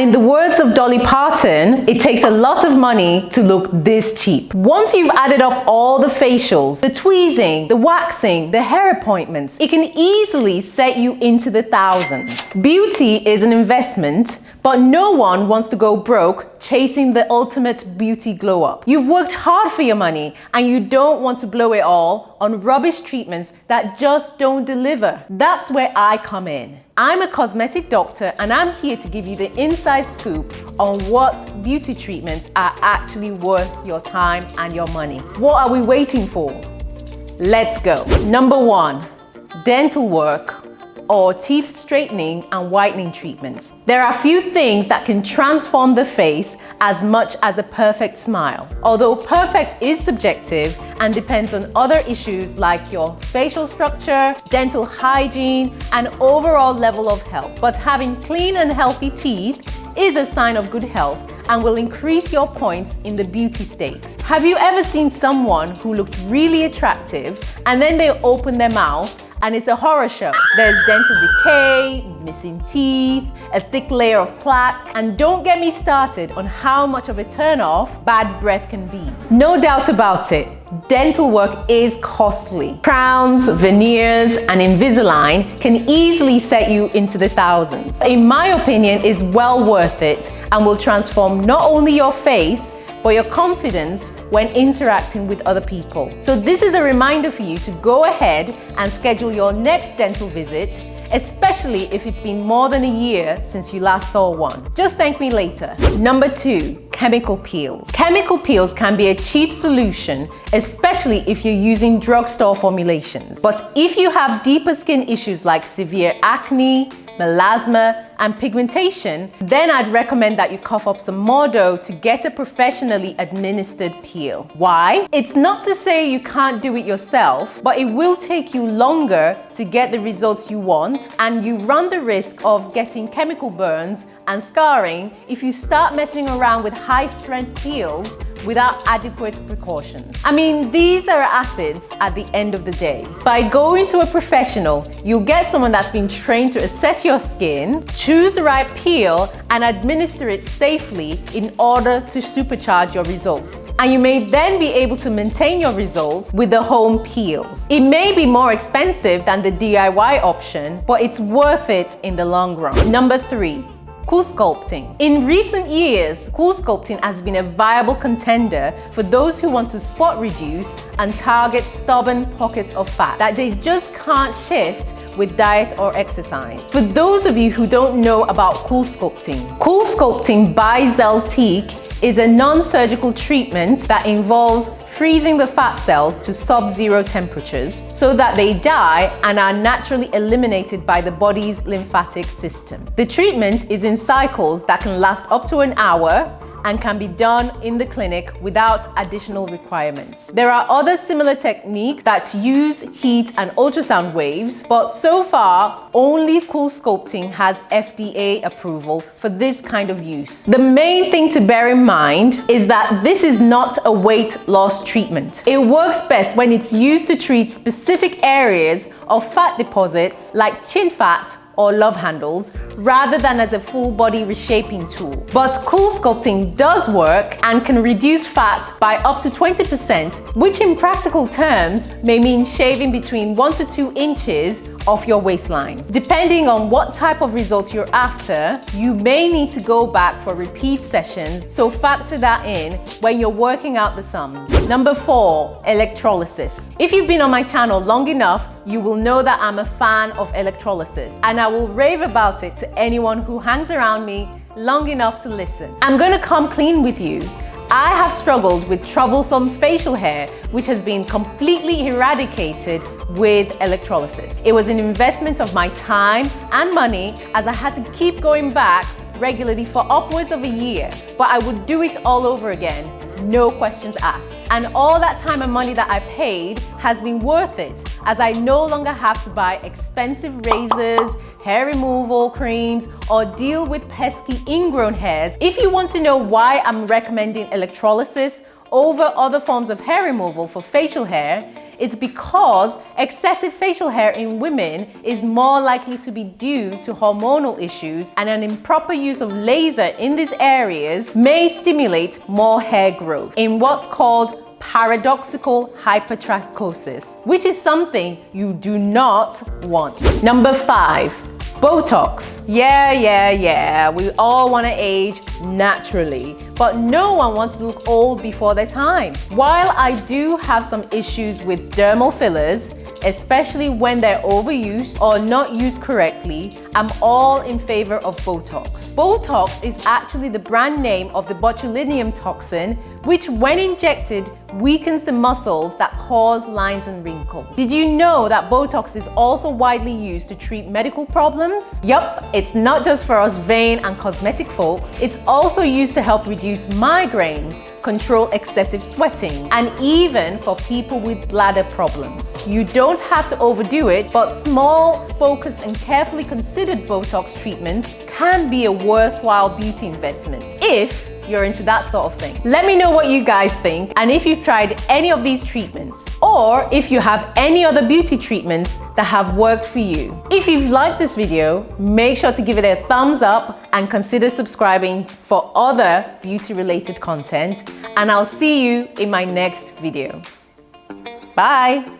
In the words of Dolly Parton, it takes a lot of money to look this cheap. Once you've added up all the facials, the tweezing, the waxing, the hair appointments, it can easily set you into the thousands. Beauty is an investment but no one wants to go broke chasing the ultimate beauty glow up. You've worked hard for your money and you don't want to blow it all on rubbish treatments that just don't deliver. That's where I come in. I'm a cosmetic doctor and I'm here to give you the inside scoop on what beauty treatments are actually worth your time and your money. What are we waiting for? Let's go. Number one, dental work or teeth straightening and whitening treatments. There are few things that can transform the face as much as a perfect smile. Although perfect is subjective and depends on other issues like your facial structure, dental hygiene, and overall level of health. But having clean and healthy teeth is a sign of good health and will increase your points in the beauty stakes. Have you ever seen someone who looked really attractive and then they open their mouth and it's a horror show. There's dental decay, missing teeth, a thick layer of plaque, and don't get me started on how much of a turn-off bad breath can be. No doubt about it, dental work is costly. Crowns, veneers, and Invisalign can easily set you into the thousands. In my opinion, is well worth it and will transform not only your face, but your confidence when interacting with other people. So this is a reminder for you to go ahead and schedule your next dental visit especially if it's been more than a year since you last saw one. Just thank me later. Number two, chemical peels. Chemical peels can be a cheap solution, especially if you're using drugstore formulations. But if you have deeper skin issues like severe acne, melasma, and pigmentation, then I'd recommend that you cough up some more dough to get a professionally administered peel. Why? It's not to say you can't do it yourself, but it will take you longer to get the results you want and you run the risk of getting chemical burns and scarring if you start messing around with high strength peels without adequate precautions. I mean, these are acids at the end of the day. By going to a professional, you'll get someone that's been trained to assess your skin, choose the right peel, and administer it safely in order to supercharge your results. And you may then be able to maintain your results with the home peels. It may be more expensive than the DIY option, but it's worth it in the long run. Number three, CoolSculpting. In recent years, CoolSculpting has been a viable contender for those who want to spot reduce and target stubborn pockets of fat that they just can't shift with diet or exercise. For those of you who don't know about CoolSculpting, Cool Sculpting by Zeltiq is a non-surgical treatment that involves freezing the fat cells to sub-zero temperatures so that they die and are naturally eliminated by the body's lymphatic system. The treatment is in cycles that can last up to an hour and can be done in the clinic without additional requirements. There are other similar techniques that use heat and ultrasound waves, but so far, only CoolSculpting has FDA approval for this kind of use. The main thing to bear in mind is that this is not a weight loss treatment. It works best when it's used to treat specific areas of fat deposits like chin fat or love handles rather than as a full body reshaping tool. But CoolSculpting does work and can reduce fat by up to 20%, which in practical terms may mean shaving between 1 to 2 inches off your waistline. Depending on what type of result you're after, you may need to go back for repeat sessions, so factor that in when you're working out the sums. Number four, electrolysis. If you've been on my channel long enough, you will know that I'm a fan of electrolysis and I will rave about it to anyone who hangs around me long enough to listen. I'm gonna come clean with you. I have struggled with troublesome facial hair, which has been completely eradicated with electrolysis. It was an investment of my time and money as I had to keep going back regularly for upwards of a year, but I would do it all over again no questions asked. And all that time and money that I paid has been worth it as I no longer have to buy expensive razors, hair removal creams, or deal with pesky ingrown hairs. If you want to know why I'm recommending electrolysis over other forms of hair removal for facial hair, It's because excessive facial hair in women is more likely to be due to hormonal issues and an improper use of laser in these areas may stimulate more hair growth in what's called paradoxical hypertrichosis, which is something you do not want. Number five, Botox. Yeah, yeah, yeah. We all want to age naturally, but no one wants to look old before their time. While I do have some issues with dermal fillers, especially when they're overused or not used correctly, I'm all in favor of Botox. Botox is actually the brand name of the botulinum toxin, which when injected weakens the muscles that cause lines and wrinkles. Did you know that Botox is also widely used to treat medical problems? Yup, it's not just for us vain and cosmetic folks, it's also used to help reduce migraines, control excessive sweating, and even for people with bladder problems. You don't have to overdo it, but small, focused, and carefully considered Botox treatments can be a worthwhile beauty investment if you're into that sort of thing. Let me know what you guys think and if you've tried any of these treatments or if you have any other beauty treatments that have worked for you. If you've liked this video, make sure to give it a thumbs up and consider subscribing for other beauty related content and I'll see you in my next video. Bye!